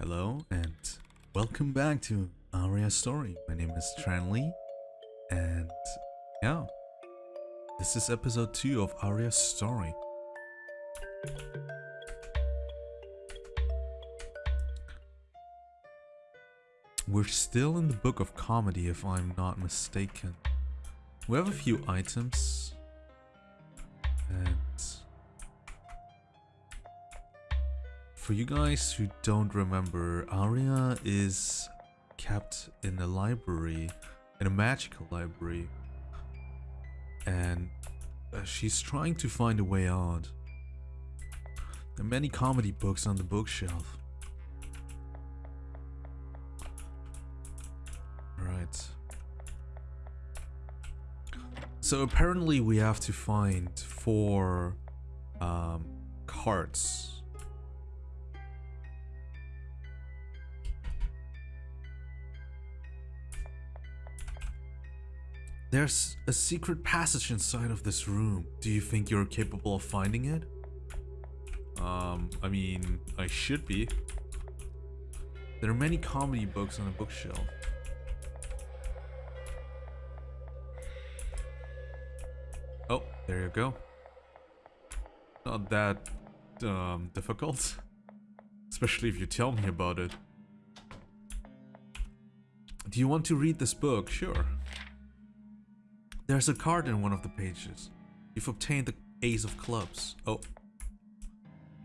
Hello and welcome back to Aria Story. My name is Tran Lee and yeah, this is episode 2 of Aria Story. We're still in the book of comedy if I'm not mistaken. We have a few items For you guys who don't remember, Aria is kept in a library, in a magical library, and uh, she's trying to find a way out. There are many comedy books on the bookshelf. Right. So apparently we have to find four um, cards There's a secret passage inside of this room. Do you think you're capable of finding it? Um, I mean, I should be. There are many comedy books on the bookshelf. Oh, there you go. Not that um, difficult. Especially if you tell me about it. Do you want to read this book? Sure. There's a card in one of the pages. You've obtained the ace of clubs. Oh.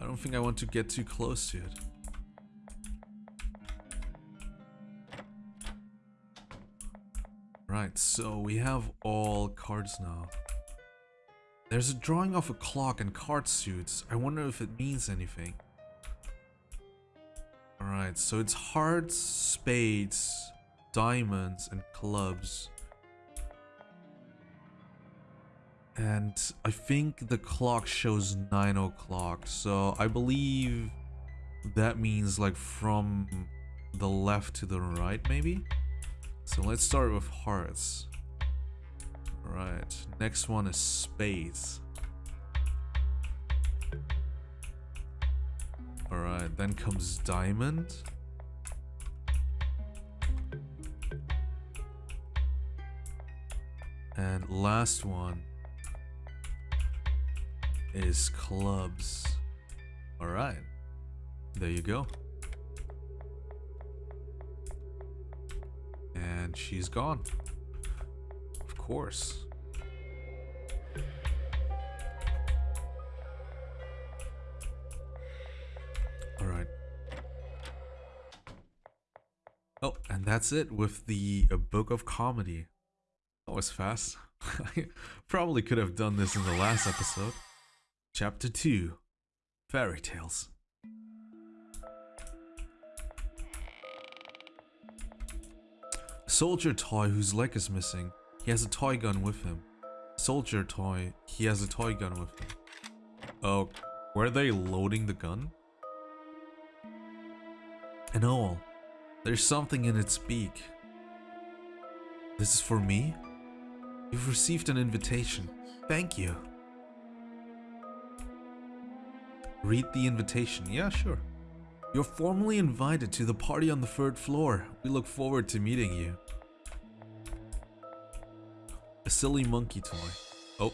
I don't think I want to get too close to it. Right, so we have all cards now. There's a drawing of a clock and card suits. I wonder if it means anything. Alright, so it's hearts, spades, diamonds, and clubs. And I think the clock shows 9 o'clock. So I believe that means like from the left to the right maybe? So let's start with hearts. Right, next one is spades. Alright, then comes diamond. And last one is clubs. Alright. There you go. And she's gone. Of course. Alright. Oh, and that's it with the a book of comedy. That was fast. I probably could have done this in the last episode. Chapter 2 Fairy Tales soldier toy whose leg is missing. He has a toy gun with him. Soldier toy, he has a toy gun with him. Oh, were they loading the gun? And all, there's something in its beak. This is for me? You've received an invitation. Thank you. Read the invitation. Yeah, sure. You're formally invited to the party on the third floor. We look forward to meeting you. A silly monkey toy. Oh.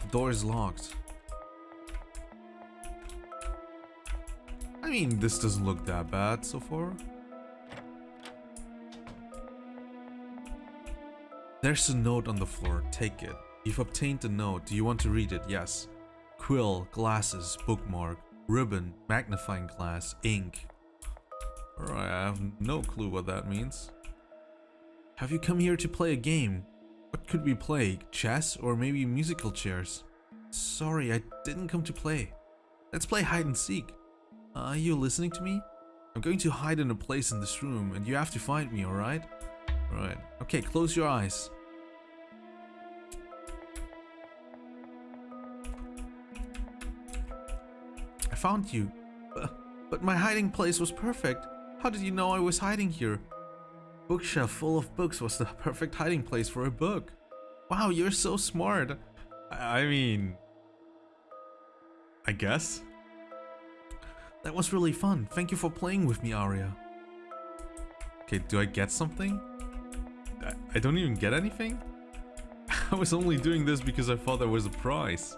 The door is locked. I mean, this doesn't look that bad so far. There's a note on the floor. Take it. You've obtained the note. Do you want to read it? Yes quill, glasses, bookmark, ribbon, magnifying glass, ink. Alright, I have no clue what that means. Have you come here to play a game? What could we play? Chess or maybe musical chairs? Sorry, I didn't come to play. Let's play hide and seek. Are you listening to me? I'm going to hide in a place in this room and you have to find me, alright? Alright. Okay, close your eyes. Found you. Uh, but my hiding place was perfect. How did you know I was hiding here? Bookshelf full of books was the perfect hiding place for a book. Wow, you're so smart. I mean... I guess? That was really fun. Thank you for playing with me, Aria. Okay, do I get something? I, I don't even get anything? I was only doing this because I thought there was a prize.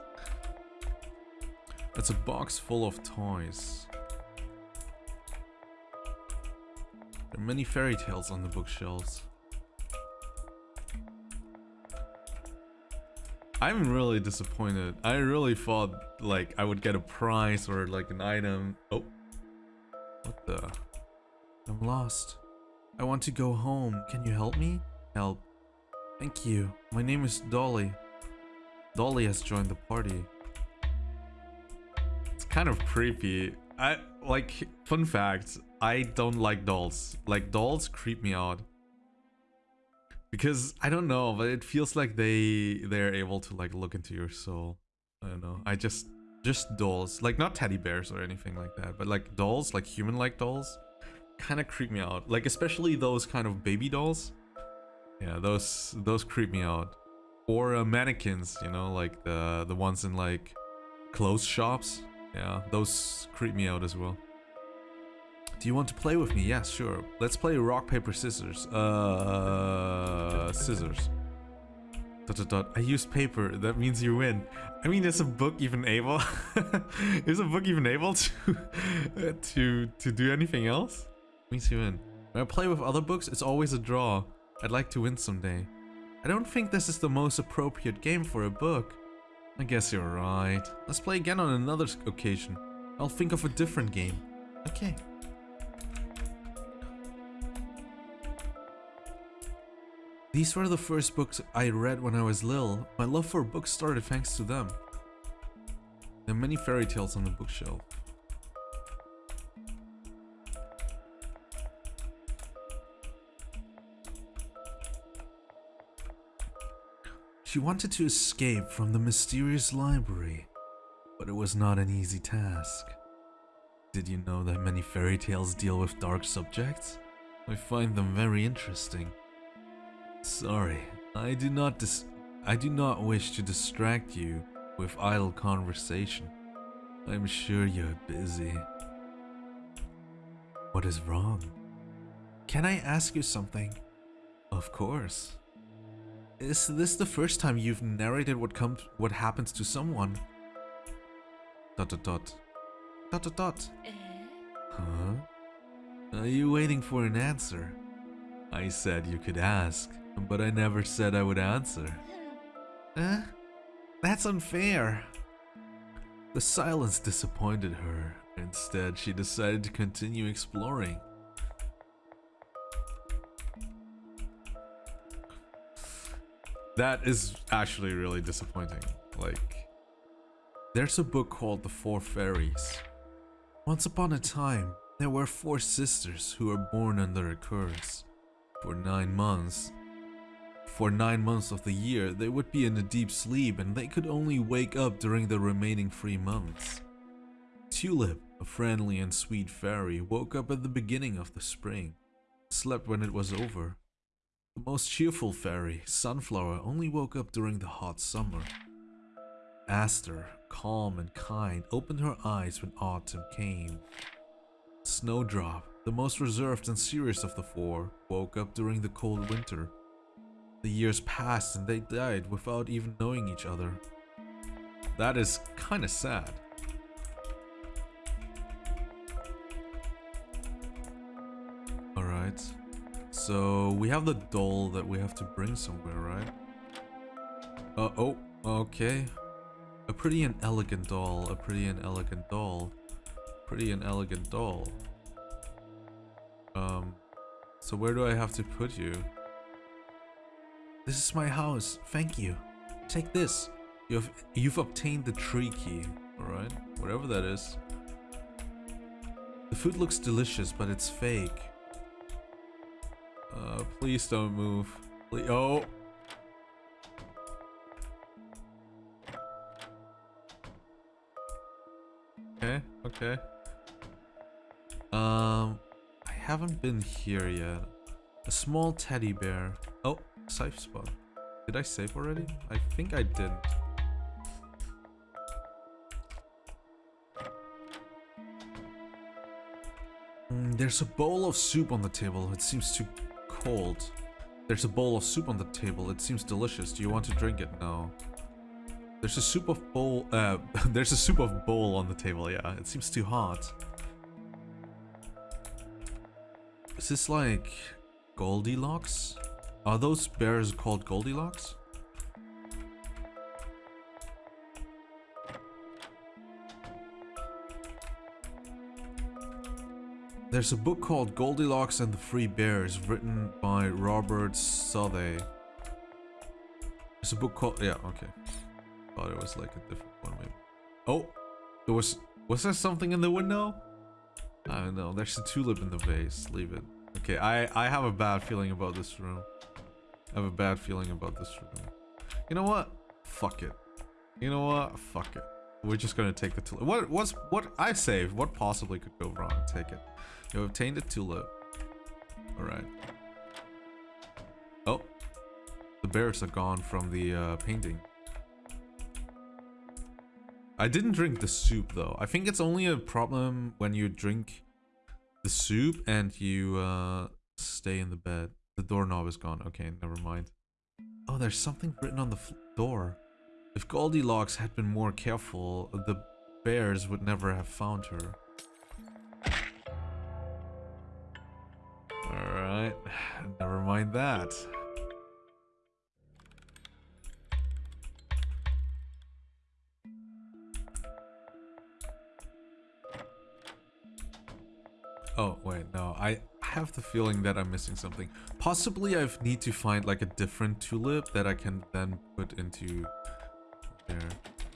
It's a box full of toys. There are many fairy tales on the bookshelves. I'm really disappointed. I really thought like I would get a prize or like an item. Oh. What the? I'm lost. I want to go home. Can you help me? Help. Thank you. My name is Dolly. Dolly has joined the party. Kind of creepy. I like fun fact, I don't like dolls. Like dolls creep me out. Because I don't know, but it feels like they they're able to like look into your soul. I don't know. I just just dolls, like not teddy bears or anything like that, but like dolls, like human-like dolls, kind of creep me out. Like especially those kind of baby dolls. Yeah, those those creep me out. Or uh, mannequins, you know, like the the ones in like clothes shops. Yeah, those creep me out as well. Do you want to play with me? Yes, sure. Let's play rock, paper, scissors. Uh, scissors. Dot, dot, dot. I used paper. That means you win. I mean, is a book even able? is a book even able to to to do anything else? Means you win. When I play with other books, it's always a draw. I'd like to win someday. I don't think this is the most appropriate game for a book. I guess you're right. Let's play again on another occasion. I'll think of a different game. Okay. These were the first books I read when I was little. My love for books started thanks to them. There are many fairy tales on the bookshelf. She wanted to escape from the mysterious library, but it was not an easy task. Did you know that many fairy tales deal with dark subjects? I find them very interesting. Sorry, I do not dis I do not wish to distract you with idle conversation. I'm sure you're busy. What is wrong? Can I ask you something? Of course. Is this the first time you've narrated what comes what happens to someone? Dot dot dot. Dot dot dot. Huh? Are you waiting for an answer? I said you could ask. But I never said I would answer. Eh? That's unfair. The silence disappointed her. Instead, she decided to continue exploring. That is actually really disappointing. Like, there's a book called The Four Fairies. Once upon a time, there were four sisters who were born under a curse. For nine months, for nine months of the year, they would be in a deep sleep and they could only wake up during the remaining three months. Tulip, a friendly and sweet fairy, woke up at the beginning of the spring, slept when it was over. The most cheerful fairy, Sunflower, only woke up during the hot summer. Aster, calm and kind, opened her eyes when autumn came. Snowdrop, the most reserved and serious of the four, woke up during the cold winter. The years passed and they died without even knowing each other. That is kinda sad. So we have the doll that we have to bring somewhere, right? Uh, oh, okay. A pretty and elegant doll, a pretty and elegant doll. Pretty and elegant doll. Um, so where do I have to put you? This is my house. Thank you. Take this. You've you've obtained the tree key. Alright? Whatever that is. The food looks delicious, but it's fake. Uh, please don't move. Please oh! Okay, okay. Um, I haven't been here yet. A small teddy bear. Oh, Safe spot. Did I save already? I think I didn't. Mm, there's a bowl of soup on the table. It seems too cold. There's a bowl of soup on the table. It seems delicious. Do you want to drink it? No. There's a soup of bowl. Uh, there's a soup of bowl on the table. Yeah, it seems too hot. Is this like Goldilocks? Are those bears called Goldilocks? There's a book called Goldilocks and the Three Bears written by Robert Southey. There's a book called... Yeah, okay. Thought it was like a different one maybe. Oh! There was... Was there something in the window? I don't know. There's a tulip in the vase. Leave it. Okay, I, I have a bad feeling about this room. I have a bad feeling about this room. You know what? Fuck it. You know what? Fuck it. We're just gonna take the tulip. What what's what I saved? What possibly could go wrong? Take it. You obtained a tulip. Alright. Oh. The bears are gone from the uh, painting. I didn't drink the soup though. I think it's only a problem when you drink the soup and you uh, stay in the bed. The doorknob is gone. Okay, never mind. Oh, there's something written on the door. If Goldilocks had been more careful, the bears would never have found her. Alright, never mind that. Oh, wait, no. I have the feeling that I'm missing something. Possibly I need to find like a different tulip that I can then put into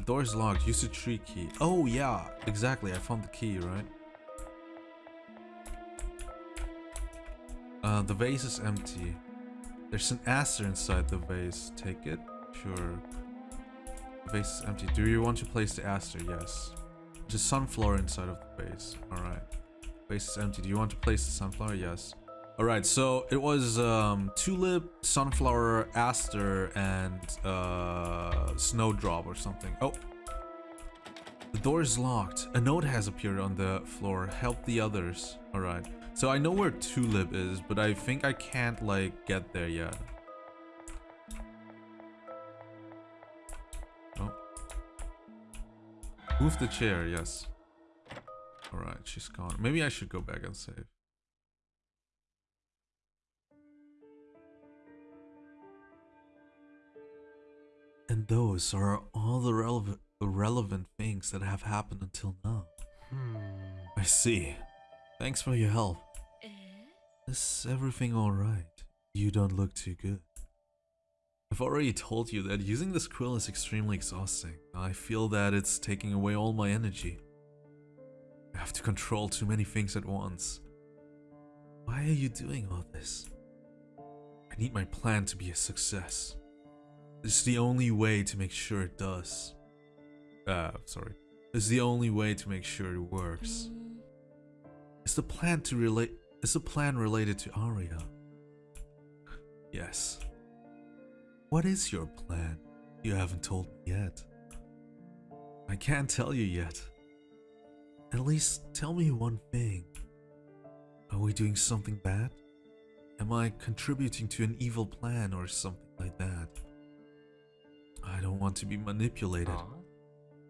door is locked. Use the tree key. Oh, yeah. Exactly. I found the key, right? Uh, the vase is empty. There's an aster inside the vase. Take it? Sure. The vase is empty. Do you want to place the aster? Yes. There's a sunflower inside of the vase. Alright. Vase is empty. Do you want to place the sunflower? Yes. Alright, so it was um, tulip, sunflower, aster, and uh, snowdrop or something. Oh. The door is locked. A note has appeared on the floor. Help the others. Alright. So I know where tulip is, but I think I can't like get there yet. Oh. Move the chair, yes. Alright, she's gone. Maybe I should go back and save. And those are all the relevant, relevant things that have happened until now. Hmm. I see. Thanks for your help. Eh? Is everything alright? You don't look too good. I've already told you that using this quill is extremely exhausting. I feel that it's taking away all my energy. I have to control too many things at once. Why are you doing all this? I need my plan to be a success. It's the only way to make sure it does. Uh, sorry. It's the only way to make sure it works. Is the plan to relate is the plan related to Aria? Yes. What is your plan? You haven't told me yet. I can't tell you yet. At least tell me one thing. Are we doing something bad? Am I contributing to an evil plan or something like that? I don't want to be manipulated.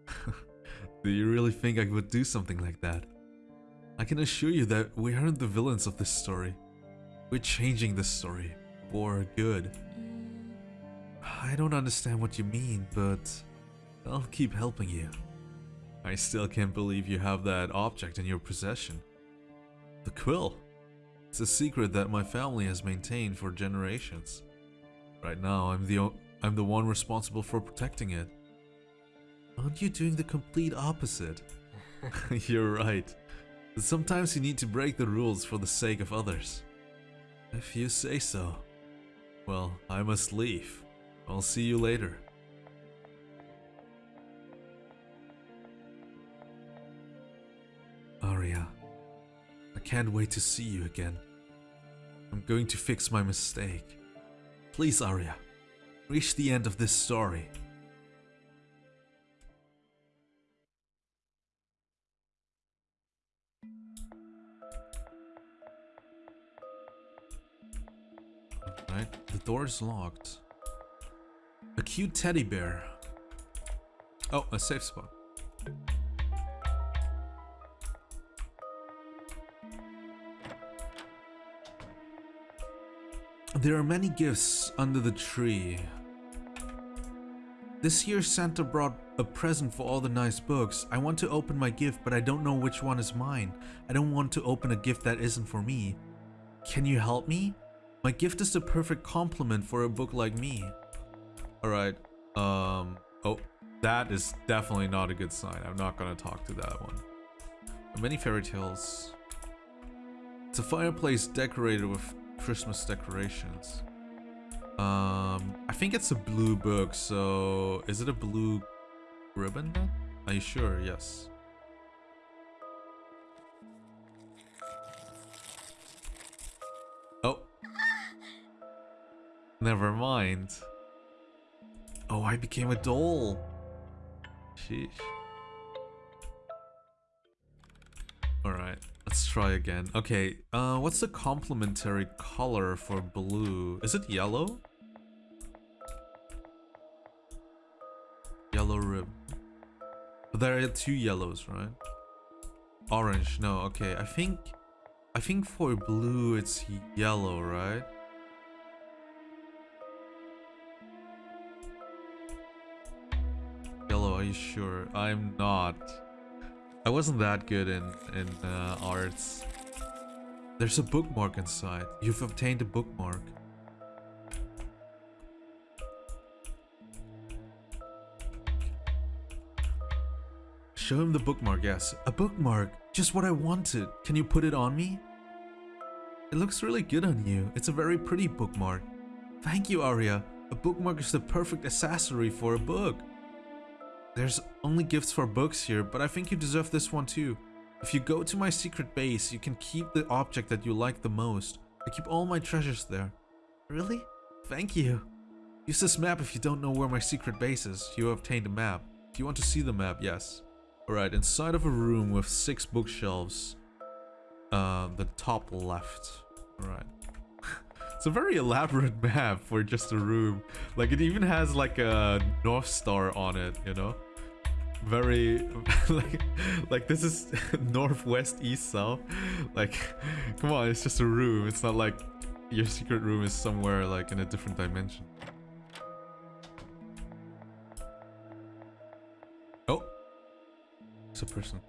do you really think I would do something like that? I can assure you that we aren't the villains of this story. We're changing this story for good. I don't understand what you mean, but I'll keep helping you. I still can't believe you have that object in your possession. The quill. It's a secret that my family has maintained for generations. Right now, I'm the I'm the one responsible for protecting it. Aren't you doing the complete opposite? You're right. Sometimes you need to break the rules for the sake of others. If you say so. Well, I must leave. I'll see you later. Aria, I can't wait to see you again. I'm going to fix my mistake. Please, Aria, reached the end of this story. Right, the door is locked. A cute teddy bear. Oh, a safe spot. There are many gifts under the tree. This year Santa brought a present for all the nice books. I want to open my gift, but I don't know which one is mine. I don't want to open a gift that isn't for me. Can you help me? My gift is the perfect compliment for a book like me. Alright, um, oh, that is definitely not a good sign. I'm not gonna talk to that one. Many fairy tales. It's a fireplace decorated with Christmas decorations. Um, I think it's a blue book, so is it a blue ribbon? Are you sure? Yes. Oh. Never mind. Oh, I became a doll. Sheesh. Alright, let's try again. Okay, uh, what's the complementary color for blue? Is it yellow? Yellow there are two yellows, right? Orange, no, okay. I think... I think for blue it's yellow, right? Yellow, are you sure? I'm not. I wasn't that good in, in uh, arts. There's a bookmark inside. You've obtained a bookmark. Show him the bookmark, yes. A bookmark! Just what I wanted. Can you put it on me? It looks really good on you. It's a very pretty bookmark. Thank you, Aria. A bookmark is the perfect accessory for a book. There's only gifts for books here, but I think you deserve this one too. If you go to my secret base, you can keep the object that you like the most. I keep all my treasures there. Really? Thank you. Use this map if you don't know where my secret base is. You obtained a map. If you want to see the map, yes. Alright, inside of a room with six bookshelves. Uh, the top left. Alright. it's a very elaborate map for just a room. Like, it even has like a North Star on it, you know? Very, like, like this is northwest, east, south. Like, come on, it's just a room. It's not like your secret room is somewhere like in a different dimension. It's a person.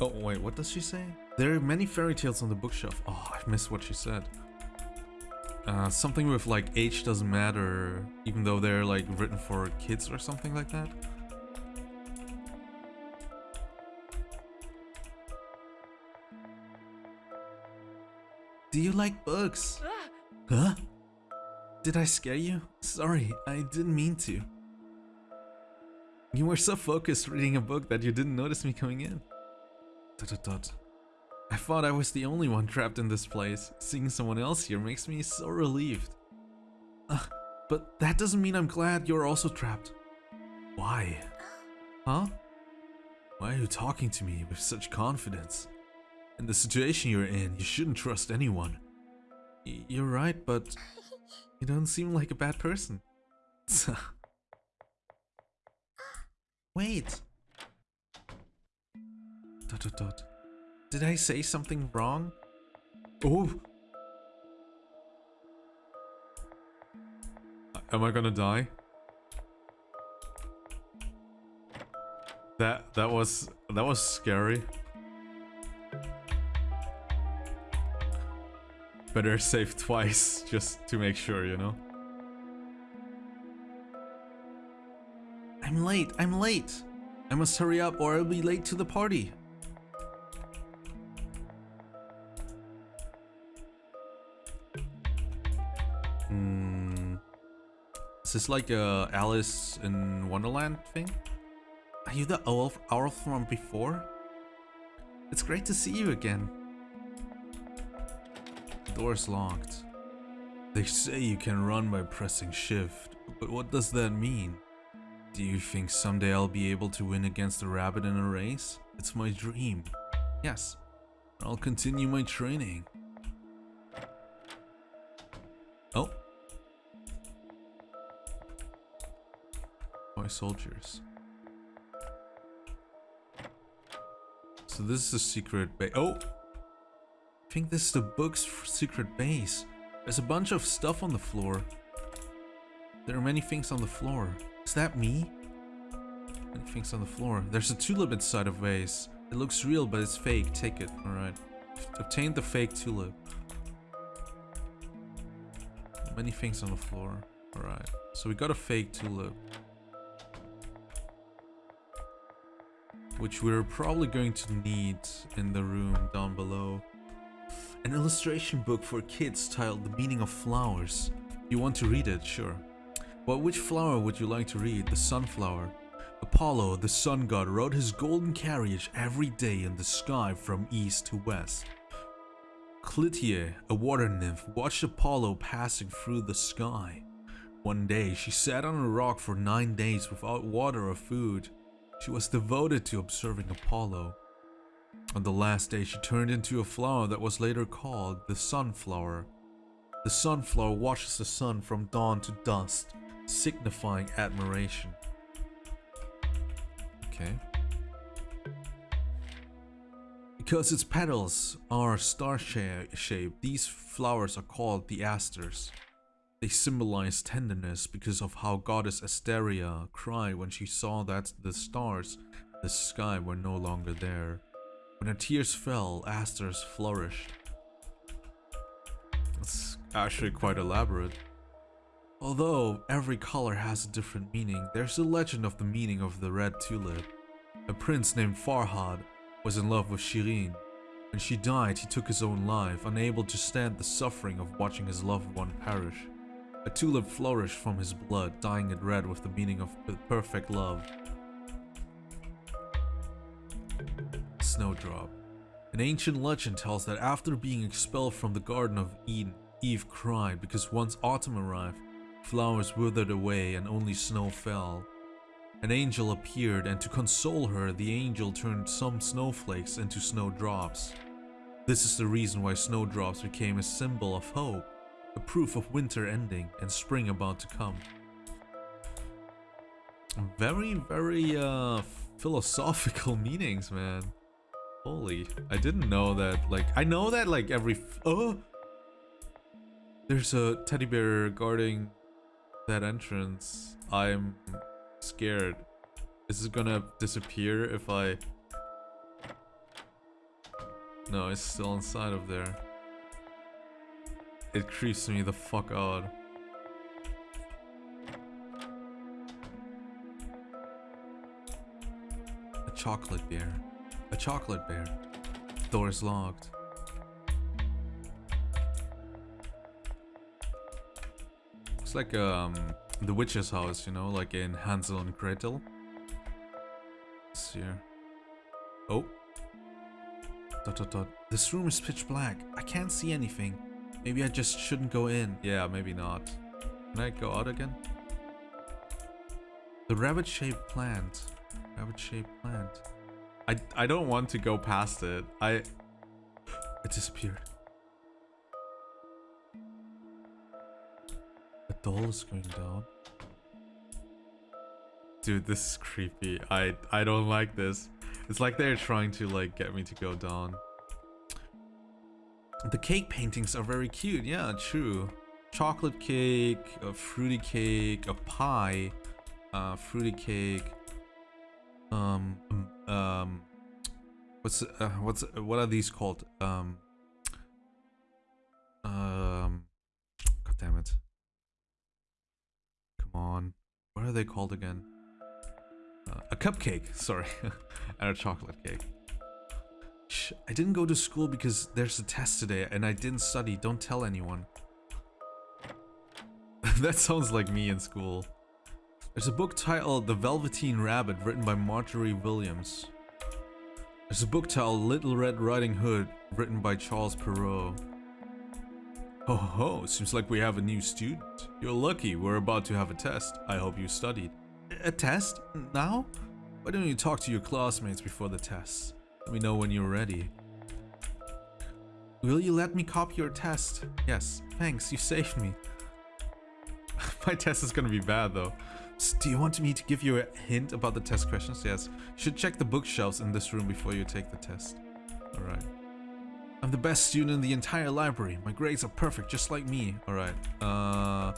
Oh, wait, what does she say? There are many fairy tales on the bookshelf. Oh, I missed what she said. Uh, something with like age doesn't matter, even though they're like written for kids or something like that. Do you like books? Huh? Did I scare you? Sorry, I didn't mean to. You were so focused reading a book that you didn't notice me coming in. Dot dot dot. I thought I was the only one trapped in this place. Seeing someone else here makes me so relieved. Uh, but that doesn't mean I'm glad you're also trapped. Why? Huh? Why are you talking to me with such confidence? In the situation you're in, you shouldn't trust anyone. Y you're right, but you don't seem like a bad person. Wait. Dot dot dot. Did I say something wrong? Oh! Am I gonna die? That that was that was scary. Better save twice just to make sure, you know. I'm late. I'm late. I must hurry up or I'll be late to the party. Hmm. Is this like a Alice in Wonderland thing? Are you the owl, owl from before? It's great to see you again. The door is locked. They say you can run by pressing shift, but what does that mean? Do you think someday I'll be able to win against a rabbit in a race? It's my dream. Yes. I'll continue my training. Oh. My soldiers. So this is the secret base. Oh! I think this is the book's secret base. There's a bunch of stuff on the floor. There are many things on the floor. Is that me? Many things on the floor. There's a tulip inside of vase. It looks real, but it's fake. Take it. Alright. Obtain the fake tulip. Many things on the floor. Alright. So we got a fake tulip. Which we're probably going to need in the room down below. An illustration book for kids titled The Meaning of Flowers. You want to read it? Sure. But which flower would you like to read? The sunflower. Apollo, the sun god, rode his golden carriage every day in the sky from east to west. Clytie, a water nymph, watched Apollo passing through the sky. One day, she sat on a rock for nine days without water or food. She was devoted to observing Apollo. On the last day, she turned into a flower that was later called the sunflower. The sunflower watches the sun from dawn to dusk, signifying admiration. Okay. Because its petals are star-shaped, these flowers are called the asters. They symbolize tenderness because of how goddess Asteria cried when she saw that the stars the sky were no longer there. When her tears fell, asters flourished. That's actually quite elaborate. Although every color has a different meaning, there's a legend of the meaning of the red tulip. A prince named Farhad was in love with Shirin. When she died, he took his own life, unable to stand the suffering of watching his loved one perish. A tulip flourished from his blood, dyeing it red with the meaning of perfect love. Snowdrop. An ancient legend tells that after being expelled from the Garden of Eden, Eve cried because once autumn arrived, Flowers withered away and only snow fell. An angel appeared and to console her, the angel turned some snowflakes into snowdrops. This is the reason why snowdrops became a symbol of hope, a proof of winter ending and spring about to come. Very, very uh, philosophical meanings, man. Holy, I didn't know that, like, I know that, like, every, oh! There's a teddy bear guarding that entrance, I'm scared. Is it gonna disappear if I... No, it's still inside of there. It creeps me the fuck out. A chocolate bear. A chocolate bear. Door is locked. It's like um the witch's house, you know, like in Hansel and Gretel. It's here. Oh. Dot dot dot. This room is pitch black. I can't see anything. Maybe I just shouldn't go in. Yeah, maybe not. Can I go out again? The rabbit-shaped plant. Rabbit-shaped plant. I I don't want to go past it. I it disappeared. Doll is going down. Dude, this is creepy. I I don't like this. It's like they're trying to like get me to go down. The cake paintings are very cute. Yeah, true. Chocolate cake, a fruity cake, a pie, uh, fruity cake. Um, um, um what's uh, what's what are these called? Um, are they called again? Uh, a cupcake, sorry. and a chocolate cake. Shh, I didn't go to school because there's a test today and I didn't study. Don't tell anyone. that sounds like me in school. There's a book titled The Velveteen Rabbit written by Margery Williams. There's a book titled Little Red Riding Hood written by Charles Perrault. Oh ho, seems like we have a new student. You're lucky, we're about to have a test. I hope you studied. A test? Now? Why don't you talk to your classmates before the test? Let me know when you're ready. Will you let me copy your test? Yes, thanks, you saved me. My test is gonna be bad though. Do you want me to give you a hint about the test questions? Yes. You should check the bookshelves in this room before you take the test. Alright. I'm the best student in the entire library. My grades are perfect, just like me. Alright. Uh...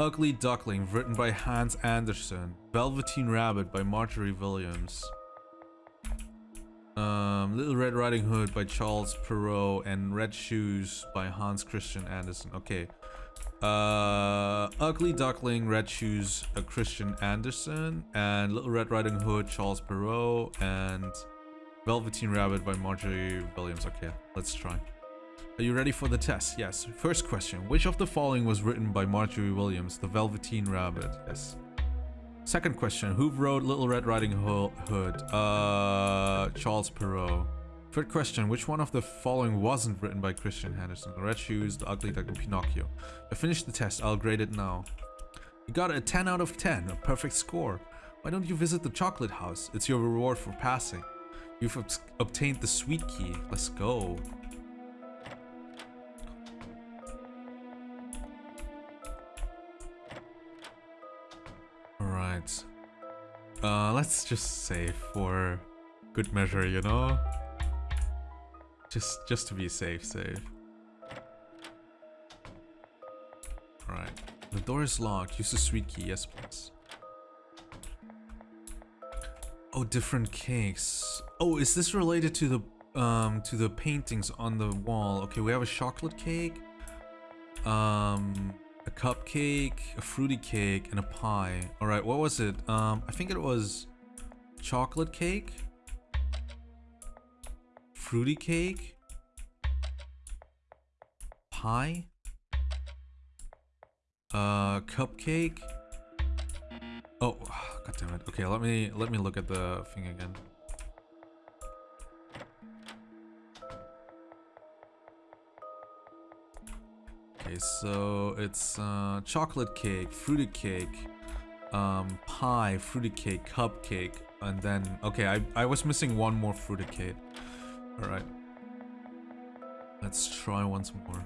Ugly Duckling, written by Hans Andersen. Velveteen Rabbit by Margery Williams. Um, Little Red Riding Hood by Charles Perrault and Red Shoes by Hans Christian Andersen. Okay. Uh, Ugly Duckling, Red Shoes, uh, Christian Andersen, and Little Red Riding Hood, Charles Perrault, and Velveteen Rabbit by Margery Williams. Okay, let's try. Are you ready for the test? Yes. First question. Which of the following was written by Margery Williams? The Velveteen Rabbit. Yes. Second question. Who wrote Little Red Riding Hood? Uh, Charles Perrault. Third question. Which one of the following wasn't written by Christian Henderson? The Red Shoes, The Ugly Duckling, Pinocchio. I finished the test. I'll grade it now. You got a 10 out of 10. A perfect score. Why don't you visit the chocolate house? It's your reward for passing. You've obs- obtained the sweet key. Let's go. Alright. Uh, let's just save for good measure, you know? Just, just to be safe, save. Alright. The door is locked. Use the sweet key. Yes, please. Oh, different cakes. Oh, is this related to the um to the paintings on the wall? Okay, we have a chocolate cake, um, a cupcake, a fruity cake, and a pie. All right, what was it? Um, I think it was chocolate cake, fruity cake, pie, uh, cupcake. Oh, god damn it. Okay, let me let me look at the thing again. Okay, so it's uh, chocolate cake, fruity cake, um, pie, fruity cake, cupcake, and then okay, I I was missing one more fruity cake. All right, let's try once more.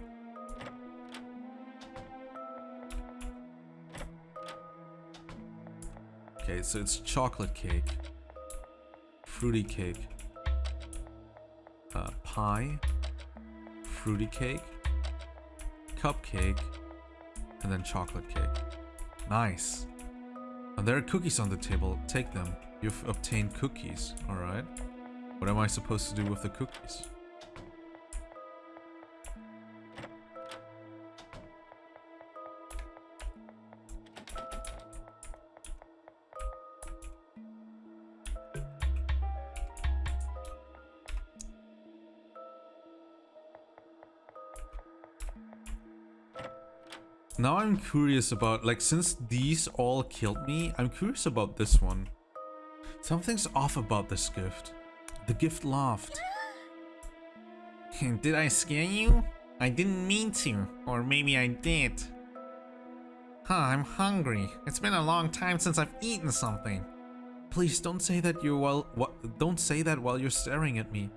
Okay, so it's chocolate cake, fruity cake, uh, pie, fruity cake, cupcake, and then chocolate cake. Nice. And there are cookies on the table. Take them. You've obtained cookies. Alright. What am I supposed to do with the cookies? Now I'm curious about, like, since these all killed me, I'm curious about this one. Something's off about this gift. The gift laughed. Did I scare you? I didn't mean to, or maybe I did. Huh, I'm hungry. It's been a long time since I've eaten something. Please don't say that you're while don't say that while you're staring at me.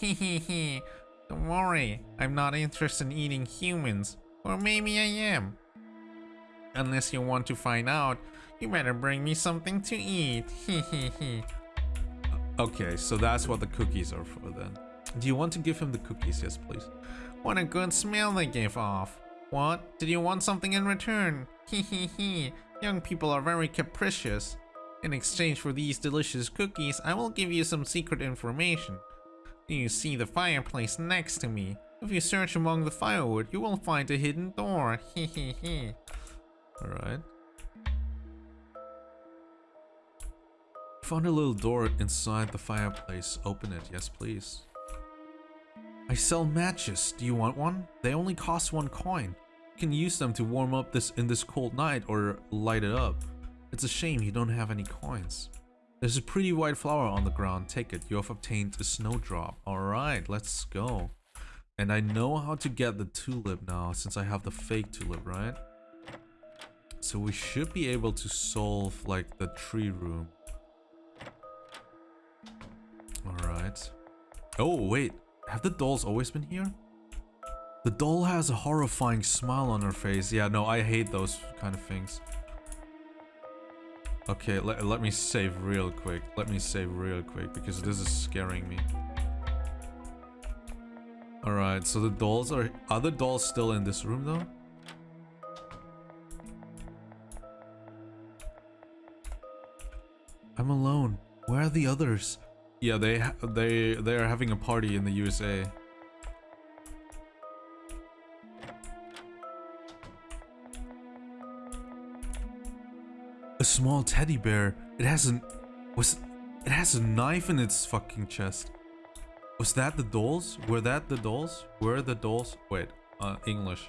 Hehehe. Don't worry, I'm not interested in eating humans. Or maybe I am. Unless you want to find out, you better bring me something to eat. Hehehe. Okay, so that's what the cookies are for then. Do you want to give him the cookies? Yes, please. What a good smell they give off. What? Did you want something in return? Hehehe. Young people are very capricious. In exchange for these delicious cookies, I will give you some secret information. Do you see the fireplace next to me? If you search among the firewood, you will find a hidden door. Hehehe. Alright. Found a little door inside the fireplace. Open it. Yes, please. I sell matches. Do you want one? They only cost one coin. You can use them to warm up this in this cold night or light it up. It's a shame you don't have any coins. There's a pretty white flower on the ground. Take it. You have obtained a snowdrop. Alright, let's go. And I know how to get the tulip now since I have the fake tulip, right? So we should be able to solve like the tree room. Alright. Oh, wait. Have the dolls always been here? The doll has a horrifying smile on her face. Yeah, no, I hate those kind of things. Okay, let, let me save real quick. Let me save real quick because this is scaring me. Alright, so the dolls are... Are the dolls still in this room though? I'm alone. Where are the others? Yeah, they they they are having a party in the USA. A small teddy bear. It has an was it has a knife in its fucking chest. Was that the dolls? Were that the dolls? Were the dolls? Wait, uh, English.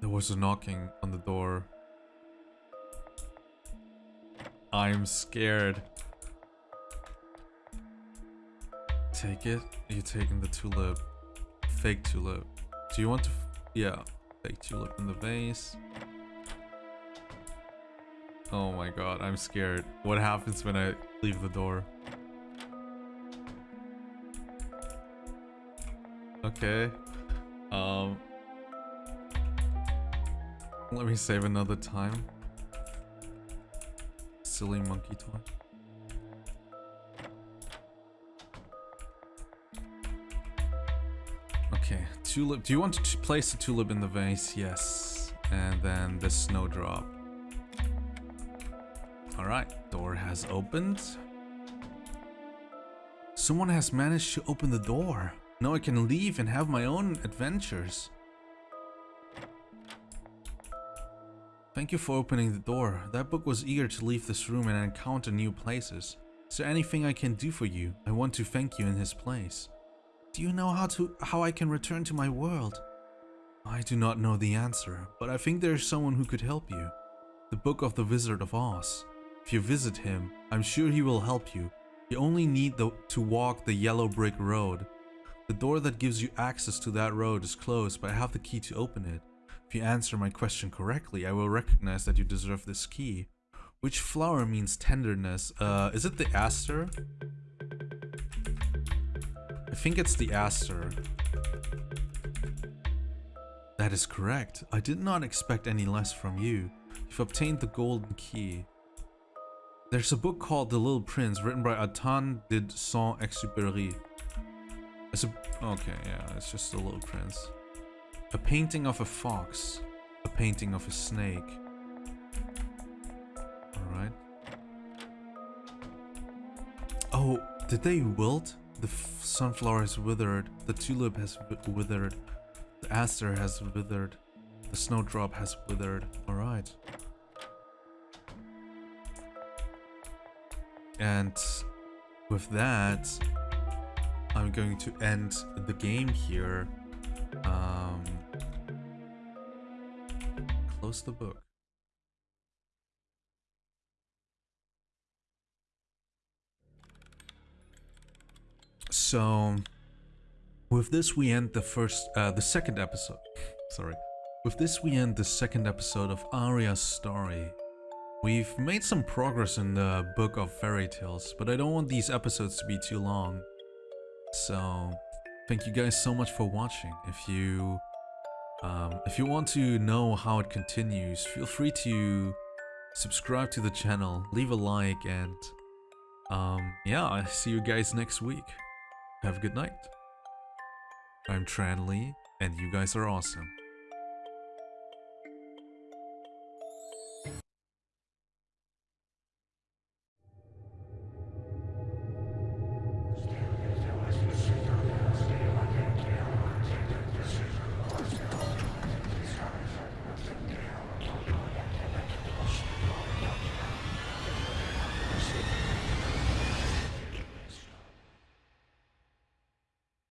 There was a knocking on the door. I'm scared. Take it. You're taking the tulip. Fake tulip. Do you want to... yeah. Fake tulip in the vase. Oh my god, I'm scared. What happens when I leave the door? Okay. Um... Let me save another time silly monkey toy. Okay, tulip. Do you want to place the tulip in the vase? Yes. And then the snowdrop. Alright, door has opened. Someone has managed to open the door. Now I can leave and have my own adventures. Thank you for opening the door. That book was eager to leave this room and encounter new places. Is there anything I can do for you? I want to thank you in his place. Do you know how to how I can return to my world? I do not know the answer, but I think there is someone who could help you. The Book of the Wizard of Oz. If you visit him, I'm sure he will help you. You only need the, to walk the yellow brick road. The door that gives you access to that road is closed, but I have the key to open it. If you answer my question correctly, I will recognize that you deserve this key. Which flower means tenderness? Uh, is it the aster? I think it's the aster. That is correct. I did not expect any less from you. You've obtained the golden key. There's a book called The Little Prince written by Antoine de Saint-Exupéry. It's a... Okay, yeah, it's just The Little Prince. A painting of a fox. A painting of a snake. Alright. Oh, did they wilt? The sunflower has withered. The tulip has withered. The aster has withered. The snowdrop has withered. Alright. And with that, I'm going to end the game here. Um, close the book. So, with this we end the first, uh, the second episode. Sorry. With this we end the second episode of Aria's story. We've made some progress in the book of fairy tales, but I don't want these episodes to be too long. So, thank you guys so much for watching. If you um, if you want to know how it continues, feel free to subscribe to the channel, leave a like, and um, yeah, I see you guys next week. Have a good night. I'm Tran Lee, and you guys are awesome.